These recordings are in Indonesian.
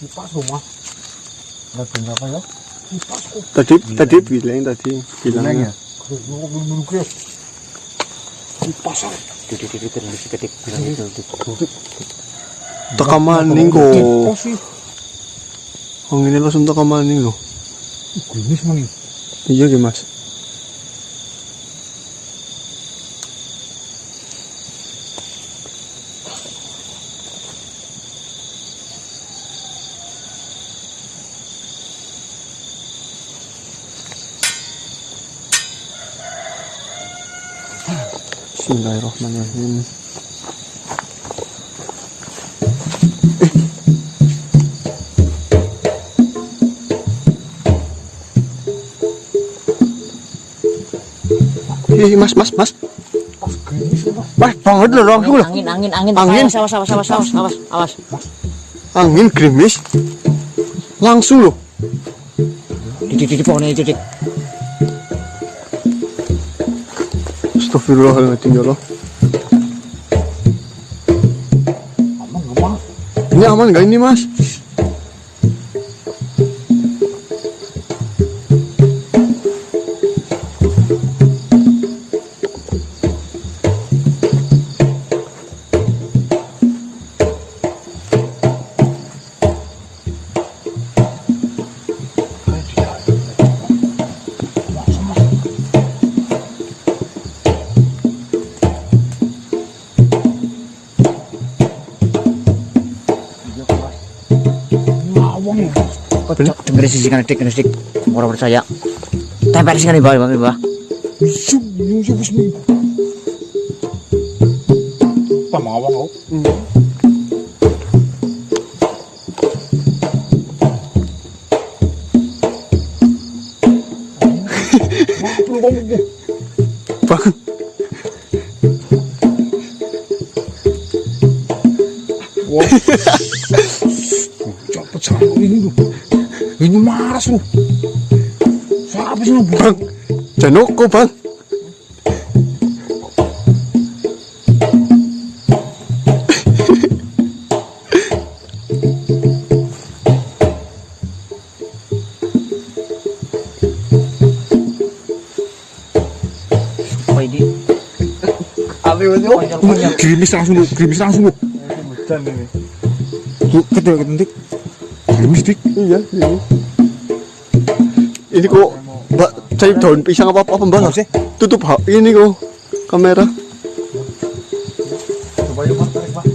Kipas rumah. Nggak berapa ya? Kipas kok. Tadi tadi bilang tadi Bilang ya. Kipas. Titik titik titik titik bilang itu titik. Teka maning kok. Oh ini langsung teka maning loh. Mana? Iya mas. Bismillahirrahmanirrahim. Eh, mas, mas, mas. Gerimis apa? Mas, banget loh langsung loh. Angin angin angin. Angin. Awas awas awas awas awas awas. Angin gerimis. Langsung loh. Titik titik pohonnya titik. Astagfirullahaladzim ya Allah. Aman nggak mas? Ini aman nggak ini mas? Kok dengerin sisikan titik titik. Orang percaya. Tempel sih kan di bawah di bawah. Janoko bang. Ini? Gerimis langsung lu, gerimis langsung lu. Lu ketua ketentik. Gerimis dik. Iya, ini. Ini kok, mbak, cari daun pisang apa apa mbak? Apa sih? Tutup ha- ini kok kamera. Coba yuk mas, tarik mas.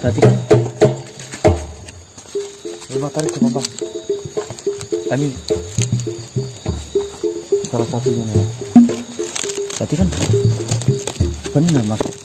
Berarti kan Coba tarik coba bang. Ini salah satunya nih. berarti kan benar mas.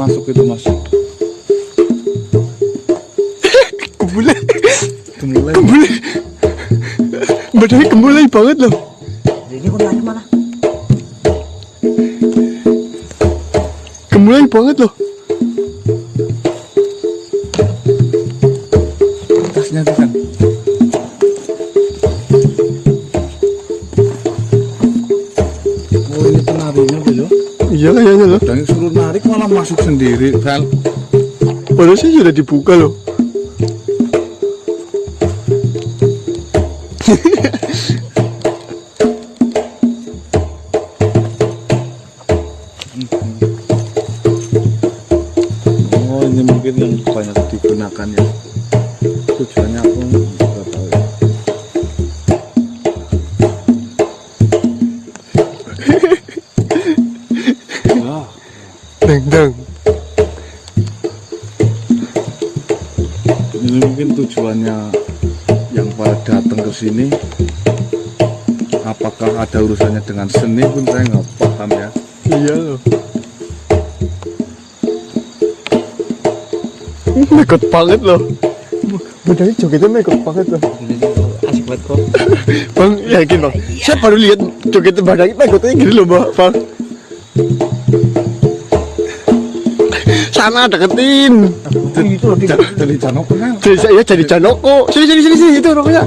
Masuk itu mas. Kebule, Itu mulai. kebule. Badannya kembulai banget loh. Ini lari mana? Kembulai banget loh. Tasnya tuh kan. Oh ini penarinya tuh ya. Iya kayaknya loh. Dan suruh narik malah masuk sendiri. Padahal sih sudah dibuka loh. dang dang. Ini mungkin tujuannya yang pada datang ke sini apakah ada urusannya dengan seni pun saya nggak paham ya. Iya loh. Mekot banget loh. Budaya jogetnya mekot banget loh. Asik banget kok. Bang, yakin bang? Saya baru lihat jogetnya badai mekotnya gini loh bang. Sana deketin. Itu loh, Ja- Jadi Janok kenal. Jadi saya jadi Janoko. Sini sini sini sini itu rokoknya.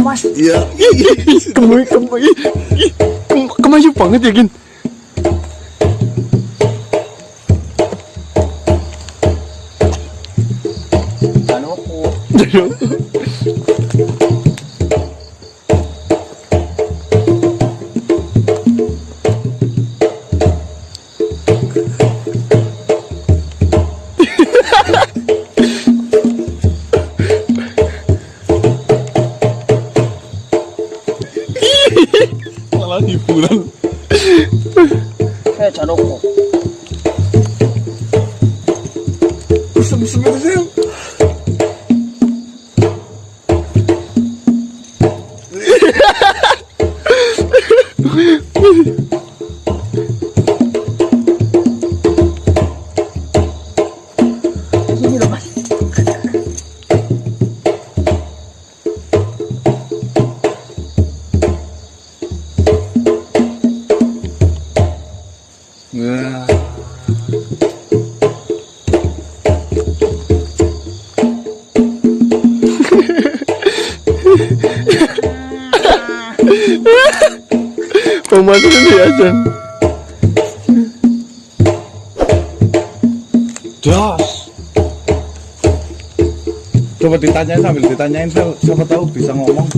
Mas. Iya. Kemoy kemoy. Ih, kem- Kemayu banget ya gin. Janoko. Malah hiburan. Eh, Janoko. Sem-sem itu sih. Jan. Das. Coba ditanyain sambil ditanyain siapa tahu bisa ngomong.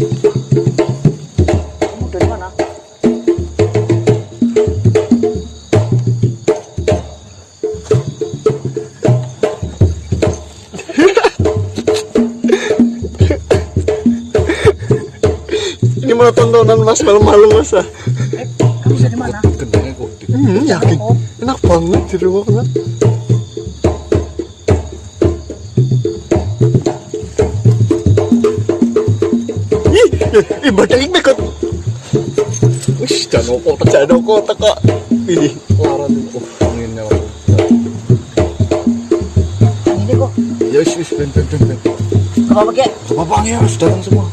Tontonan mas malam-malam mas ah. Kamu dari mana? Kendangnya kok di Hmm, yakin. Enak banget di rumah kan. Ih, ih, ih badai mekot. Wih, Janoko, Janoko teko. Ini laran itu. anginnya. Yang ini kok. Ya wis wis ben ben ben. ben. Gak apa-apa, Kek. Gak apa-apa ya, harus datang semua.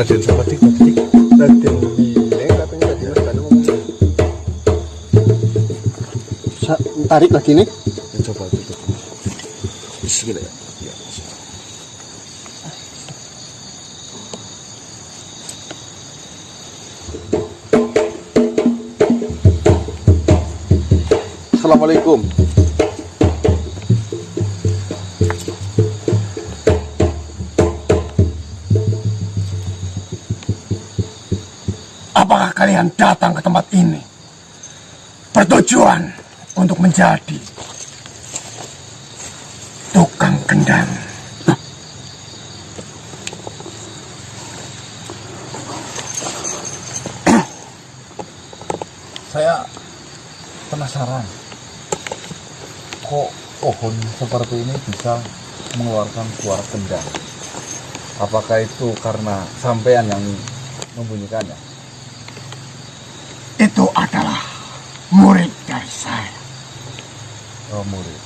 Raden Sabatik, Sabatik. Raden Bileng katanya tadi mas Danu ngomong. Sa- tarik lagi nih. Ya, coba tutup. Bismillah. Ya. Assalamualaikum. Kalian datang ke tempat ini bertujuan untuk menjadi tukang kendang? Saya penasaran. Kok pohon seperti ini bisa mengeluarkan suara kendang? Apakah itu karena sampean yang membunyikannya? Itu adalah murid dari saya. Oh, murid.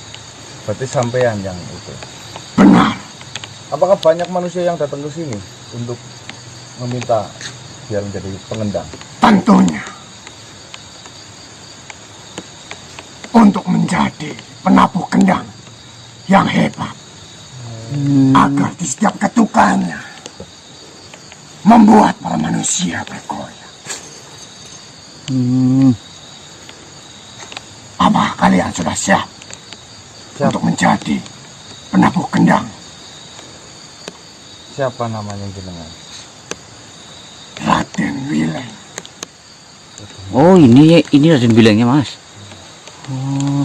Berarti sampean yang itu. Benar. Apakah banyak manusia yang datang ke sini untuk meminta biar menjadi pengendang? Tentunya. Untuk menjadi penabuh kendang yang hebat. Agar di setiap ketukannya membuat para manusia bergoyang. Hmm. Apa kalian sudah siap, Siap. untuk menjadi penabuh kendang Siapa namanya jenengan? Raden Wileng? Oh ini ini Raden bilangnya mas. Oh.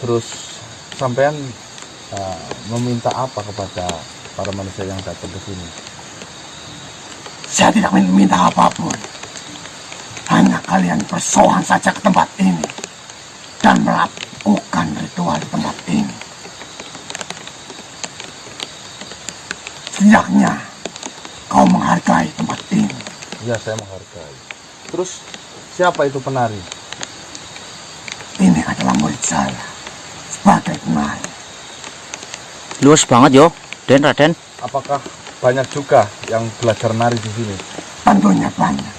Terus sampean uh, meminta apa kepada para manusia yang datang ke sini? Saya tidak meminta apa pun. Hanya kalian bersowan saja ke tempat ini dan melakukan ritual di tempat ini. Setidaknya kau menghargai tempat ini. Ya saya menghargai. Terus siapa itu penari? Ini adalah murid saya sebagai penari. Luas banget yo, Den Raden. Apakah banyak juga yang belajar nari di sini? Tentunya banyak.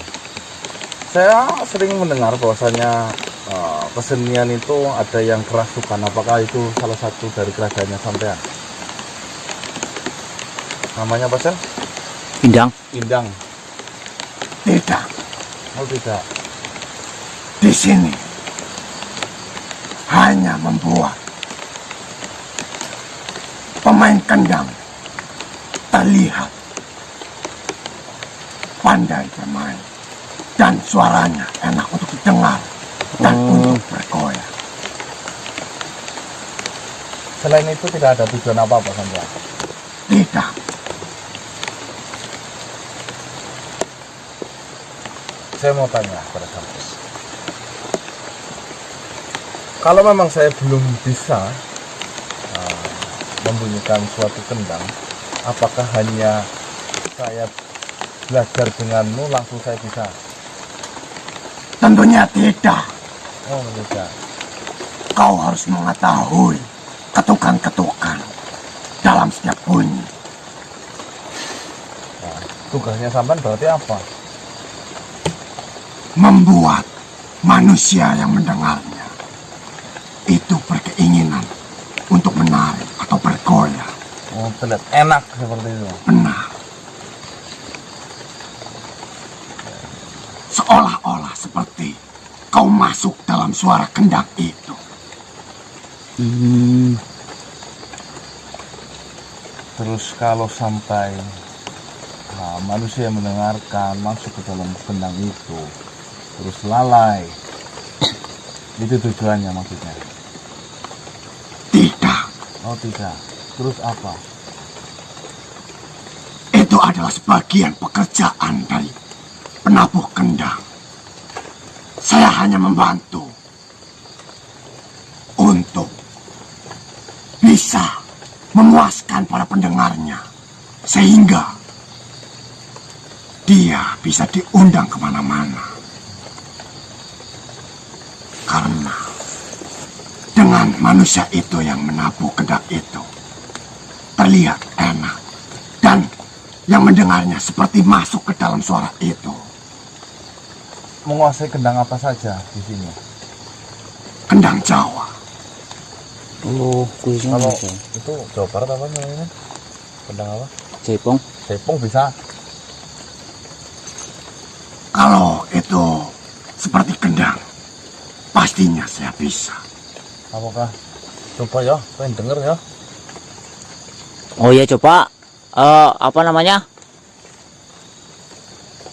Saya sering mendengar bahwasanya uh, kesenian itu ada yang kerasukan. Apakah itu salah satu dari kerajaannya sampean? Namanya apa sih? Indang. Indang. Tidak, Oh tidak. di sini hanya membuat pemain kendang terlihat pandai bermain dan suaranya enak untuk didengar dan Oh. untuk bergoyang. Selain itu tidak ada tujuan apa-apa sampean. Tidak, Saya mau tanya pada sampean. Kalau memang saya belum bisa uh, membunyikan suatu kendang, apakah hanya saya belajar denganmu langsung saya bisa? tentunya tidak. Oh tidak. Kau harus mengetahui ketukan-ketukan dalam setiap bunyi. Nah, tugasnya sampean berarti apa? membuat manusia yang mendengarnya itu berkeinginan bergoyang. Oh terlihat enak seperti itu. Seolah-olah seperti kau masuk dalam suara kendang itu. Hmm. Terus kalau sampai nah, manusia mendengarkan masuk ke dalam kendang itu, terus lalai, itu tujuannya maksudnya. Tidak, Oh tidak. Terus apa? itu adalah sebagian pekerjaan dari penabuh kendang. Saya hanya membantu untuk bisa memuaskan para pendengarnya sehingga dia bisa diundang ke mana-mana. Karena dengan manusia itu yang menabuh kendang itu terlihat enak dan yang mendengarnya seperti masuk ke dalam suara itu. Menguasai kendang apa saja di sini? Kendang Jawa. Oh, Kalau itu Jawa Barat apa namanya? Kendang apa? Jaipong. Jaipong bisa. Kalau itu seperti kendang, pastinya saya bisa. Apakah? Coba ya, pengen denger ya. Oh iya coba eh apa namanya?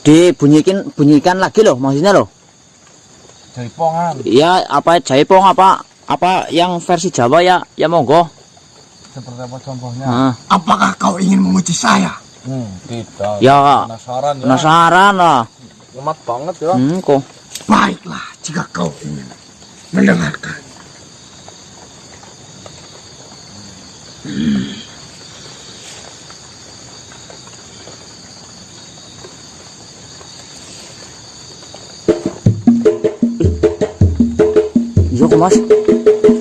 Dibunyikan bunyikan lagi loh maksudnya loh. Jaipongan. Ya apa Jaipong apa apa yang versi Jawa ya ya monggo. Seperti apa contohnya? Nah, Apakah kau ingin menguji saya? Hmm, tidak. Ya. Penasaran ya. penasaran lah. Ngemat banget ya. Hmm, kok. Baiklah jika kau ingin mendengarkan. Iya kok mas.